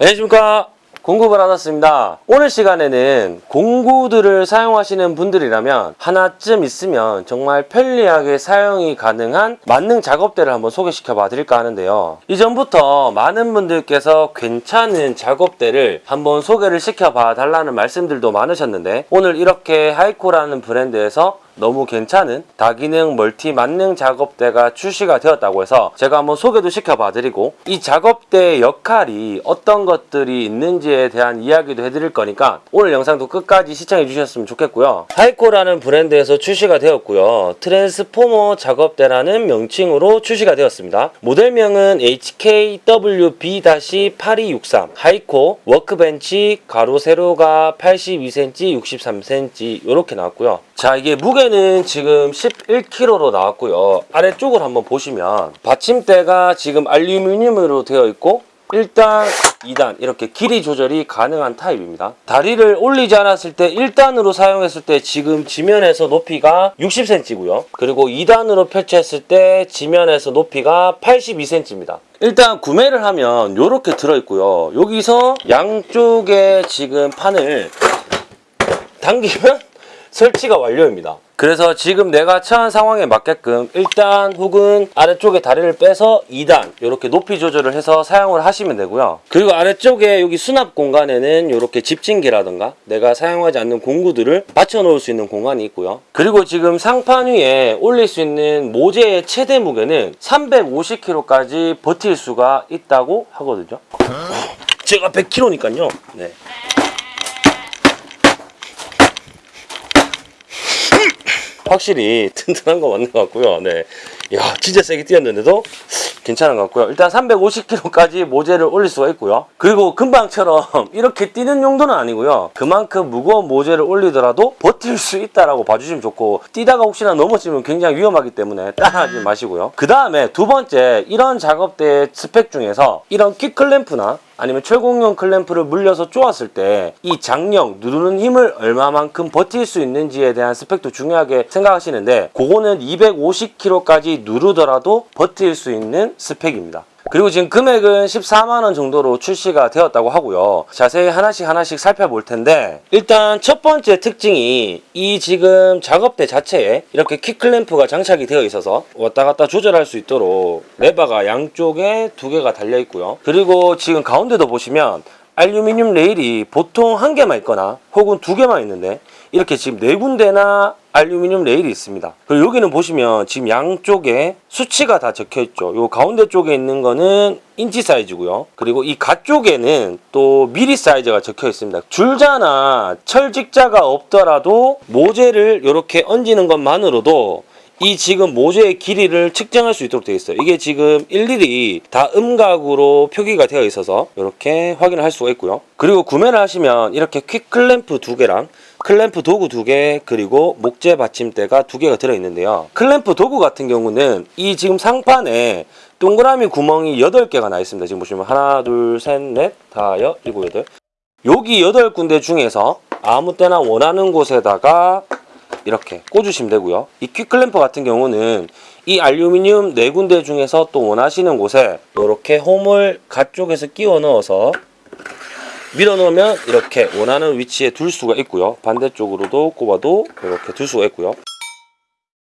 안녕하십니까. 공구를 받았습니다. 오늘 시간에는 공구들을 사용하시는 분들이라면 하나쯤 있으면 정말 편리하게 사용이 가능한 만능 작업대를 한번 소개시켜 봐 드릴까 하는데요. 이전부터 많은 분들께서 괜찮은 작업대를 한번 소개를 시켜 봐 달라는 말씀들도 많으셨는데 오늘 이렇게 하이코라는 브랜드에서 너무 괜찮은 다기능 멀티 만능 작업대가 출시가 되었다고 해서 제가 한번 소개도 시켜봐 드리고 이 작업대의 역할이 어떤 것들이 있는지에 대한 이야기도 해드릴 거니까 오늘 영상도 끝까지 시청해 주셨으면 좋겠고요. 하이코라는 브랜드에서 출시가 되었고요. 트랜스포머 작업대라는 명칭으로 출시가 되었습니다. 모델명은 HKWB-8263 하이코 workbench 가로 세로가 82cm 63cm 이렇게 나왔고요 자 이게 무게는 지금 11kg로 나왔고요. 아래쪽을 한번 보시면 받침대가 지금 알루미늄으로 되어 있고 1단, 2단 이렇게 길이 조절이 가능한 타입입니다. 다리를 올리지 않았을 때 1단으로 사용했을 때 지금 지면에서 높이가 60cm고요. 그리고 2단으로 펼쳤을 때 지면에서 높이가 82cm입니다. 일단 구매를 하면 이렇게 들어있고요. 여기서 양쪽에 지금 판을 당기면 설치가 완료입니다. 그래서 지금 내가 처한 상황에 맞게끔 1단 혹은 아래쪽에 다리를 빼서 2단 이렇게 높이 조절을 해서 사용을 하시면 되고요. 그리고 아래쪽에 여기 수납 공간에는 이렇게 집진기라든가 내가 사용하지 않는 공구들을 받쳐 놓을 수 있는 공간이 있고요. 그리고 지금 상판 위에 올릴 수 있는 모재의 최대 무게는 350kg까지 버틸 수가 있다고 하거든요. 제가 100kg니까요. 네. 확실히 튼튼한 거 맞는 것 같고요. 네. 야, 진짜 세게 뛰었는데도 괜찮은 것 같고요. 일단 350kg까지 모재를 올릴 수가 있고요. 그리고 금방처럼 이렇게 뛰는 용도는 아니고요. 그만큼 무거운 모재를 올리더라도 버틸 수 있다라고 봐주시면 좋고 뛰다가 혹시나 넘어지면 굉장히 위험하기 때문에 따라하지 마시고요. 그 다음에 두 번째 이런 작업대 스펙 중에서 이런 킥클램프나 아니면 철공용 클램프를 물려서 쪼았을 때 이 장력, 누르는 힘을 얼마만큼 버틸 수 있는지에 대한 스펙도 중요하게 생각하시는데 그거는 250kg까지 누르더라도 버틸 수 있는 스펙입니다. 그리고 지금 금액은 14만원 정도로 출시가 되었다고 하고요. 자세히 하나씩 하나씩 살펴볼 텐데 일단 첫 번째 특징이 이 지금 작업대 자체에 이렇게 quick 클램프가 장착이 되어 있어서 왔다 갔다 조절할 수 있도록 레버가 양쪽에 두 개가 달려 있고요. 그리고 지금 가운데도 보시면 알루미늄 레일이 보통 한 개만 있거나 혹은 두 개만 있는데 이렇게 지금 네 군데나 알루미늄 레일이 있습니다. 그리고 여기는 보시면 지금 양쪽에 수치가 다 적혀 있죠. 요 가운데 쪽에 있는 거는 인치 사이즈고요. 그리고 이 가쪽에는 또 미리 사이즈가 적혀 있습니다. 줄자나 철직자가 없더라도 모재를 이렇게 얹는 것만으로도 이 지금 모재의 길이를 측정할 수 있도록 되어 있어요. 이게 지금 일일이 다 음각으로 표기가 되어 있어서 이렇게 확인을 할 수가 있고요. 그리고 구매를 하시면 이렇게 quick 클램프 두 개랑 클램프 도구 두 개 그리고 목재 받침대가 두 개가 들어있는데요. 클램프 도구 같은 경우는 이 지금 상판에 동그라미 구멍이 8개가 나 있습니다. 지금 보시면 하나 둘 셋 넷 다여 일곱 여덟 여기 8군데 중에서 아무 때나 원하는 곳에다가 이렇게 꽂으시면 되고요. 이 퀵클램프 같은 경우는 이 알루미늄 네 군데 중에서 또 원하시는 곳에 이렇게 홈을 가쪽에서 끼워 넣어서 밀어 넣으면 이렇게 원하는 위치에 둘 수가 있고요. 반대쪽으로도 꼽아도 이렇게 둘 수가 있고요.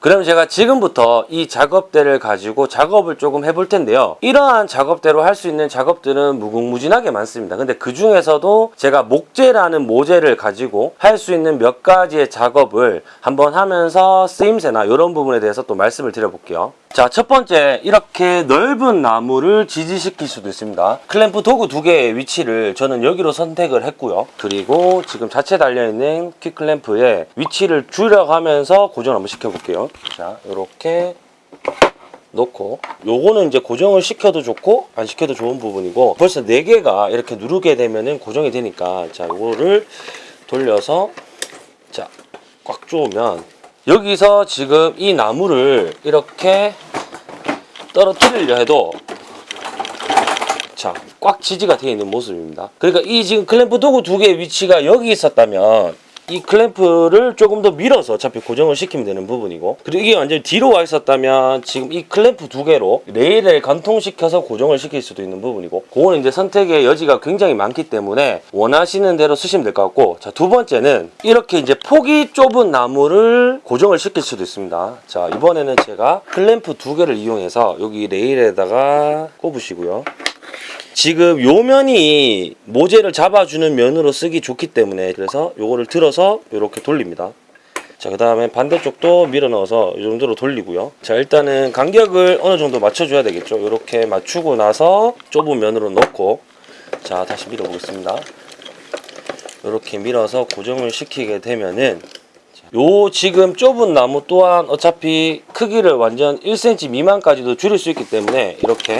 그럼 제가 지금부터 이 작업대를 가지고 작업을 조금 해볼 텐데요. 이러한 작업대로 할 수 있는 작업들은 무궁무진하게 많습니다. 근데 그 중에서도 제가 목재라는 모재를 가지고 할 수 있는 몇 가지의 작업을 한번 하면서 쓰임새나 이런 부분에 대해서 또 말씀을 드려볼게요. 자, 첫 번째 이렇게 넓은 나무를 지지시킬 수도 있습니다. 클램프 도구 두 개의 위치를 저는 여기로 선택을 했고요. 그리고 지금 자체 달려있는 퀵클램프의 위치를 줄여가면서 고정 한번 시켜볼게요. 자, 이렇게 놓고 요거는 이제 고정을 시켜도 좋고 안 시켜도 좋은 부분이고 벌써 4개가 이렇게 누르게 되면은 고정이 되니까 자 요거를 돌려서 자 꽉 조으면 여기서 지금 이 나무를 이렇게 떨어뜨리려 해도 자 꽉 지지가 되어 있는 모습입니다. 그러니까 이 지금 클램프 dog 두 개의 위치가 여기 있었다면 이 클램프를 조금 더 밀어서 어차피 고정을 시키면 되는 부분이고. 그리고 이게 완전 뒤로 와 있었다면 지금 이 클램프 두 개로 레일에 관통시켜서 고정을 시킬 수도 있는 부분이고 그거는 이제 선택의 여지가 굉장히 많기 때문에 원하시는 대로 쓰시면 될 것 같고. 자 두 번째는 이렇게 이제 폭이 좁은 나무를 고정을 시킬 수도 있습니다. 자 이번에는 제가 클램프 두 개를 이용해서 여기 레일에다가 꼽으시고요 지금 요 면이 모재를 잡아주는 면으로 쓰기 좋기 때문에 그래서 요거를 들어서 이렇게 돌립니다. 자, 그 다음에 반대쪽도 밀어 넣어서 이 정도로 돌리고요. 자, 일단은 간격을 어느 정도 맞춰줘야 되겠죠. 이렇게 맞추고 나서 좁은 면으로 넣고 자, 다시 밀어 보겠습니다. 이렇게 밀어서 고정을 시키게 되면은 요 지금 좁은 나무 또한 어차피 크기를 완전 1cm 미만까지도 줄일 수 있기 때문에 이렇게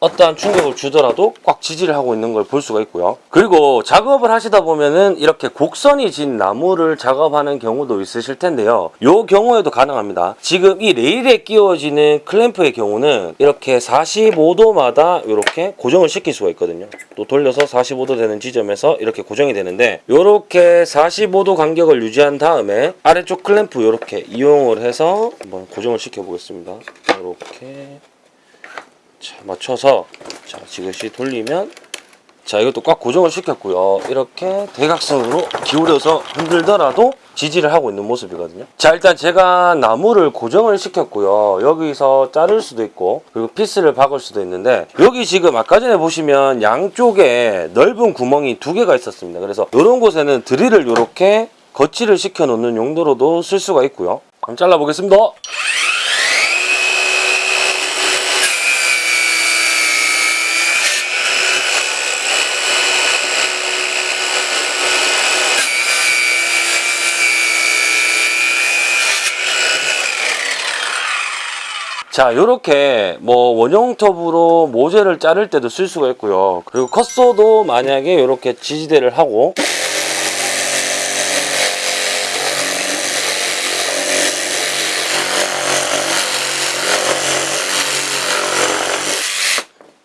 어떠한 충격을 주더라도 꽉 지지를 하고 있는 걸 볼 수가 있고요. 그리고 작업을 하시다 보면은 이렇게 곡선이 진 나무를 작업하는 경우도 있으실 텐데요. 요 경우에도 가능합니다. 지금 이 레일에 끼워지는 클램프의 경우는 이렇게 45도마다 이렇게 고정을 시킬 수가 있거든요. 또 돌려서 45도 되는 지점에서 이렇게 고정이 되는데 이렇게 45도 간격을 유지한 다음에 아래쪽 클램프 이렇게 이용을 해서 한번 고정을 시켜 보겠습니다. 이렇게 자, 맞춰서 자, 지그시 돌리면 자, 이것도 꽉 고정을 시켰고요. 이렇게 대각선으로 기울여서 흔들더라도 지지를 하고 있는 모습이거든요. 자, 일단 제가 나무를 고정을 시켰고요. 여기서 자를 수도 있고 그리고 피스를 박을 수도 있는데 여기 지금 아까 전에 보시면 양쪽에 넓은 구멍이 두 개가 있었습니다. 그래서 이런 곳에는 드릴을 이렇게 거치를 시켜 놓는 용도로도 쓸 수가 있고요. 한번 잘라 보겠습니다. 자, 요렇게 뭐 원형 톱으로 모재를 자를 때도 쓸 수가 있고요. 그리고 컷소도 만약에 이렇게 지지대를 하고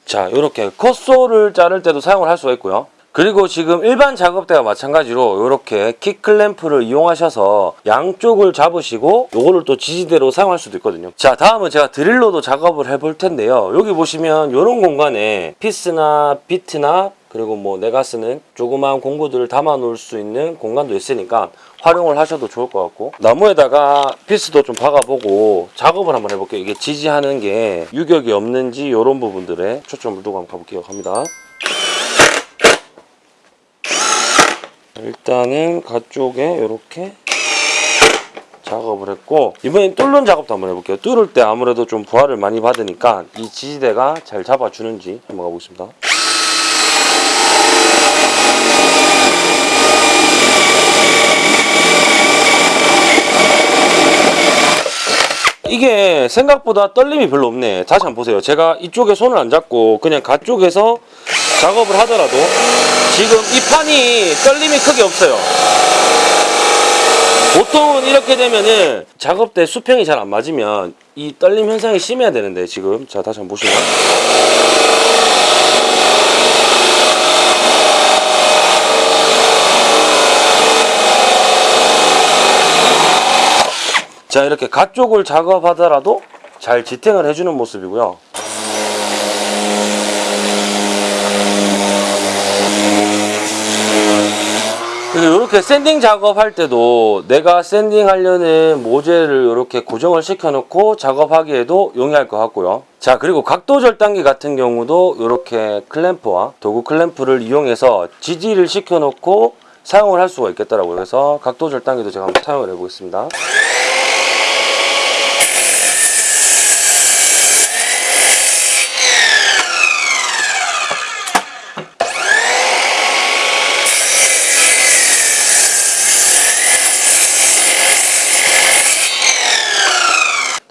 자, 이렇게 컷소를 자를 때도 사용을 할 수가 있고요. 그리고 지금 일반 작업대와 마찬가지로 이렇게 킥클램프를 이용하셔서 양쪽을 잡으시고 요거를 또 지지대로 사용할 수도 있거든요. 자 다음은 제가 드릴로도 작업을 해볼 텐데요. 여기 보시면 이런 공간에 피스나 비트나 그리고 뭐 내가 쓰는 조그마한 공구들을 담아 놓을 수 있는 공간도 있으니까 활용을 하셔도 좋을 것 같고 나무에다가 피스도 좀 박아보고 작업을 한번 해볼게요. 이게 지지하는 게 유격이 없는지 이런 부분들에 초점을 두고 한번 가볼게요. 갑니다 일단은 가쪽에 이렇게 작업을 했고 이번엔 뚫는 작업도 한번 해볼게요. 뚫을 때 아무래도 좀 부하를 많이 받으니까 이 지지대가 잘 잡아주는지 한번 가보겠습니다. 이게 생각보다 떨림이 별로 없네. 다시 한번 보세요. 제가 이쪽에 손을 안 잡고 그냥 가쪽에서 작업을 하더라도 지금 이 판이 떨림이 크게 없어요. 보통은 이렇게 되면은 작업 때 수평이 잘 안 맞으면 이 떨림 현상이 심해야 되는데 지금. 자 다시 한번 보시면 자 이렇게 가쪽을 작업하더라도 잘 지탱을 해주는 모습이고요 그리고 이렇게 sanding 작업할 때도 내가 sanding 하려는 모재를 이렇게 고정을 시켜 놓고 작업하기에도 용이할 것 같고요. 자 그리고 각도 절단기 같은 경우도 이렇게 클램프와 dog 클램프를 이용해서 지지를 시켜 놓고 사용을 할 수가 있겠더라고요. 그래서 각도 절단기도 제가 한번 사용을 해 보겠습니다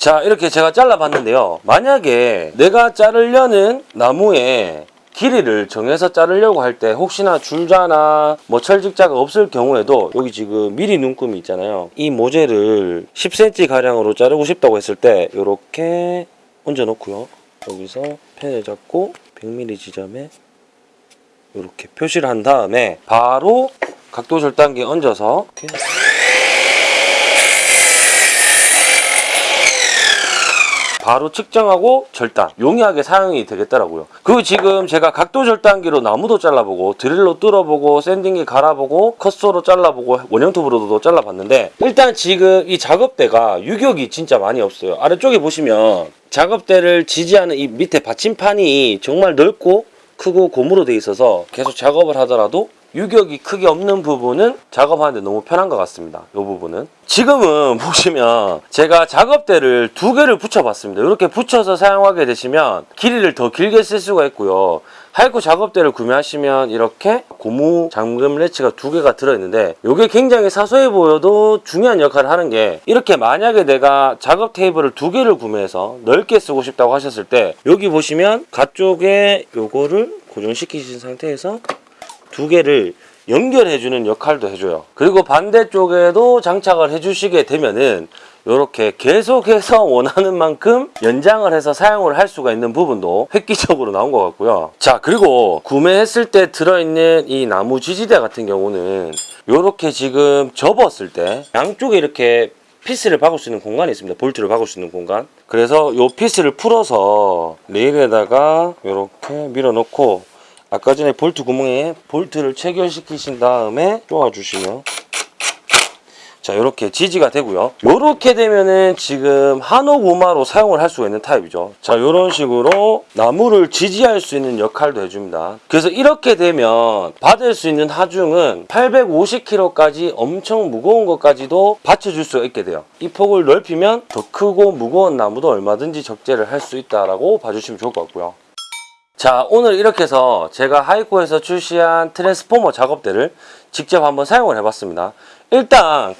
자 이렇게 제가 잘라봤는데요. 만약에 내가 자르려는 나무에 길이를 정해서 자르려고 할 때 혹시나 줄자나 뭐 철직자가 없을 경우에도 여기 지금 미리 눈금이 있잖아요. 이 모재를 10cm 가량으로 자르고 싶다고 했을 때 이렇게 얹어 놓고요. 여기서 펜을 잡고 100mm 지점에 이렇게 표시를 한 다음에 바로 각도 절단기 얹어서 이렇게 바로 측정하고 절단 용이하게 사용이 되겠더라고요. 그리고 지금 제가 각도 절단기로 나무도 잘라보고 드릴로 뚫어보고 샌딩기 갈아보고 컷소로 잘라보고 원형톱으로도 잘라봤는데 일단 지금 이 작업대가 유격이 진짜 많이 없어요. 아래쪽에 보시면 작업대를 지지하는 이 밑에 받침판이 정말 넓고 크고 고무로 돼 있어서 계속 작업을 하더라도 유격이 크게 없는 부분은 작업하는데 너무 편한 것 같습니다. 이 부분은. 지금은 보시면 제가 작업대를 두 개를 붙여봤습니다. 이렇게 붙여서 사용하게 되시면 길이를 더 길게 쓸 수가 있고요. 하이쿠 작업대를 구매하시면 이렇게 고무 잠금 레치가 두 개가 들어있는데 이게 굉장히 사소해 보여도 중요한 역할을 하는 게 이렇게 만약에 내가 작업 테이블을 두 개를 구매해서 넓게 쓰고 싶다고 하셨을 때 여기 보시면 가쪽에 요거를 고정시키신 상태에서 두 개를 연결해주는 역할도 해줘요. 그리고 반대쪽에도 장착을 해주시게 되면은 이렇게 계속해서 원하는 만큼 연장을 해서 사용을 할 수가 있는 부분도 획기적으로 나온 것 같고요. 자 그리고 구매했을 때 들어있는 이 나무 지지대 같은 경우는 이렇게 지금 접었을 때 양쪽에 이렇게 피스를 박을 수 있는 공간이 있습니다. 볼트를 박을 수 있는 공간. 그래서 이 피스를 풀어서 레일에다가 이렇게 밀어넣고 아까 전에 볼트 구멍에 볼트를 체결시키신 다음에 쪼아주시면 자 이렇게 지지가 되고요. 이렇게 되면은 지금 한옥우마로 사용을 할 수가 있는 타입이죠. 자 이런 식으로 나무를 지지할 수 있는 역할도 해줍니다. 그래서 이렇게 되면 받을 수 있는 하중은 850kg까지 엄청 무거운 것까지도 받쳐줄 수가 있게 돼요. 이 폭을 넓히면 더 크고 무거운 나무도 얼마든지 적재를 할 수 있다라고 봐주시면 좋을 것 같고요 자 오늘 이렇게 해서 제가 하이코에서 출시한 트랜스포머 작업대를 직접 한번 사용을 해봤습니다. 일단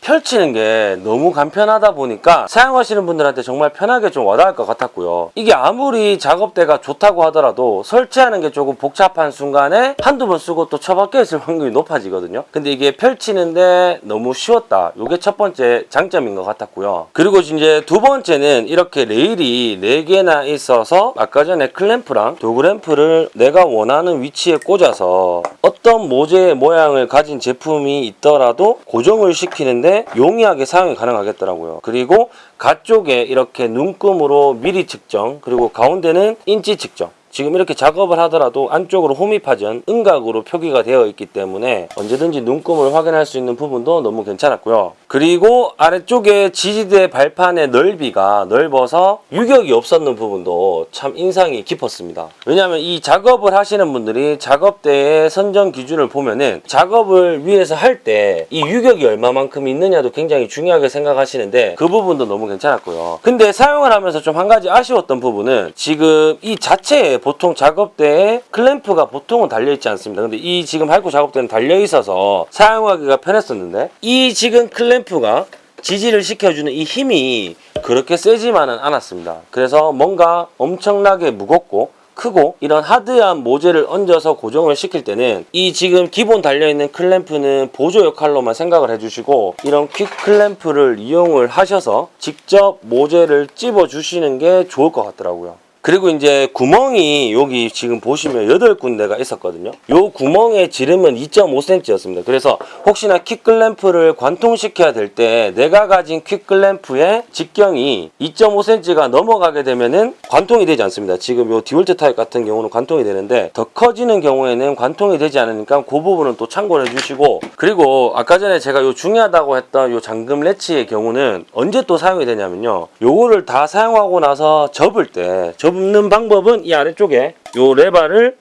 펼치는 게 너무 간편하다 보니까 사용하시는 분들한테 정말 편하게 좀 와닿을 것 같았고요. 이게 아무리 작업대가 좋다고 하더라도 설치하는 게 조금 복잡한 순간에 한두 번 쓰고 또 처박혀 있을 확률이 높아지거든요. 근데 이게 펼치는데 너무 쉬웠다. 이게 첫 번째 장점인 것 같았고요. 그리고 이제 두 번째는 이렇게 레일이 4개나 있어서 아까 전에 클램프랑 도그램프를 내가 원하는 위치에 꽂아서 어떤 모재의 모양을 가진 제품이 있더라도 고정을 시키는데 용이하게 사용이 가능하겠더라고요. 그리고 가쪽에 이렇게 눈금으로 미리 측정 그리고 가운데는 인치 측정 지금 이렇게 작업을 하더라도 안쪽으로 홈이 파져 음각으로 표기가 되어 있기 때문에 언제든지 눈금을 확인할 수 있는 부분도 너무 괜찮았고요. 그리고 아래쪽에 지지대 발판의 넓이가 넓어서 유격이 없었는 부분도 참 인상이 깊었습니다. 왜냐하면 이 작업을 하시는 분들이 작업대의 선정 기준을 보면은 작업을 위해서 할 때 이 유격이 얼마만큼 있느냐도 굉장히 중요하게 생각하시는데 그 부분도 너무 괜찮았고요. 근데 사용을 하면서 좀 한 가지 아쉬웠던 부분은 지금 이 자체에 보통 작업대에 클램프가 보통은 달려있지 않습니다. 근데 이 지금 할구 작업대는 달려있어서 사용하기가 편했었는데 이 지금 클램프가 지지를 시켜주는 이 힘이 그렇게 세지만은 않았습니다. 그래서 뭔가 엄청나게 무겁고 크고 이런 하드한 모재를 얹어서 고정을 시킬 때는 이 지금 기본 달려있는 클램프는 보조 역할로만 생각을 해주시고 이런 퀵 클램프를 이용을 하셔서 직접 모재를 찝어 주시는 게 좋을 것 같더라고요. 그리고 이제 구멍이 여기 지금 보시면 8군데가 있었거든요. 요 구멍의 지름은 2.5cm였습니다. 그래서 혹시나 quick클램프를 관통시켜야 될 때 내가 가진 quick클램프의 직경이 2.5cm가 넘어가게 되면은 관통이 되지 않습니다. 지금 요 디월트 타입 같은 경우는 관통이 되는데 더 커지는 경우에는 관통이 되지 않으니까 그 부분은 또 참고를 해주시고 그리고 아까 전에 제가 요 중요하다고 했던 요 잠금 latch의 경우는 언제 또 사용이 되냐면요. 요거를 다 사용하고 나서 접을 때 접는 방법은 이 아래쪽에 요 레바를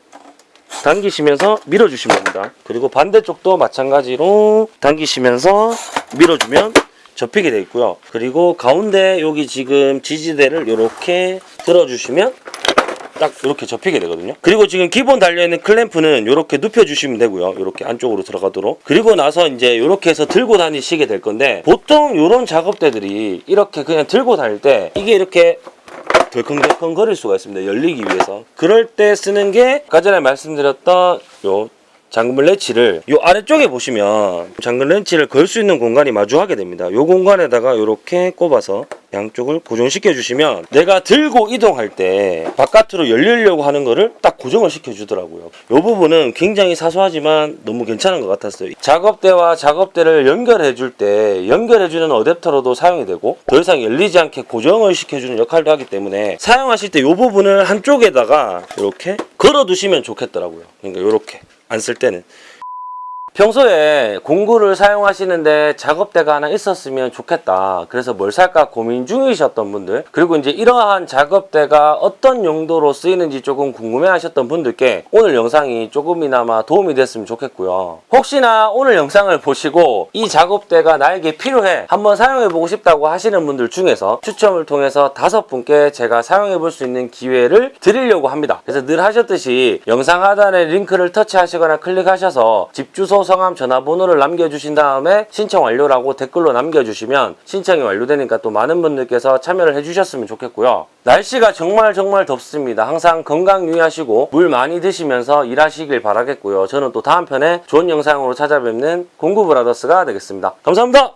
당기시면서 밀어주시면 됩니다. 그리고 반대쪽도 마찬가지로 당기시면서 밀어주면 접히게 되어 있고요. 그리고 가운데 여기 지금 지지대를 이렇게 들어주시면 딱 이렇게 접히게 되거든요. 그리고 지금 기본 달려있는 클램프는 이렇게 눕혀주시면 되고요. 이렇게 안쪽으로 들어가도록. 그리고 나서 이제 이렇게 해서 들고 다니시게 될 건데 보통 이런 작업대들이 이렇게 그냥 들고 다닐 때 이게 이렇게 덜컹덜컹 거릴 수가 있습니다. 열리기 위해서. 그럴 때 쓰는 게 아까 전에 말씀드렸던 요 잠금 렌치를 요 아래쪽에 보시면 잠금 렌치를 걸 수 있는 공간이 마주하게 됩니다. 요 공간에다가 이렇게 꼽아서 양쪽을 고정시켜 주시면 내가 들고 이동할 때 바깥으로 열리려고 하는 거를 딱 고정을 시켜 주더라고요. 이 부분은 굉장히 사소하지만 너무 괜찮은 것 같았어요. 작업대와 작업대를 연결해 줄 때 연결해 주는 어댑터로도 사용이 되고 더 이상 열리지 않게 고정을 시켜 주는 역할도 하기 때문에 사용하실 때 이 부분을 한쪽에다가 이렇게 걸어 두시면 좋겠더라고요. 그러니까 이렇게 안 쓸 때는 평소에 공구를 사용하시는데 작업대가 하나 있었으면 좋겠다. 그래서 뭘 살까 고민 중이셨던 분들, 그리고 이제 이러한 작업대가 어떤 용도로 쓰이는지 조금 궁금해 하셨던 분들께 오늘 영상이 조금이나마 도움이 됐으면 좋겠고요. 혹시나 오늘 영상을 보시고 이 작업대가 나에게 필요해. 한번 사용해 보고 싶다고 하시는 분들 중에서 추첨을 통해서 다섯 분께 제가 사용해 볼 수 있는 기회를 드리려고 합니다. 그래서 늘 하셨듯이 영상 하단에 링크를 터치하시거나 클릭하셔서 집 주소, 성함, 전화번호를 남겨주신 다음에 신청 완료라고 댓글로 남겨주시면 신청이 완료되니까 또 많은 분들께서 참여를 해주셨으면 좋겠고요. 날씨가 정말 정말 덥습니다. 항상 건강 유의하시고 물 많이 드시면서 일하시길 바라겠고요. 저는 또 다음 편에 좋은 영상으로 찾아뵙는 공구브라더스가 되겠습니다. 감사합니다.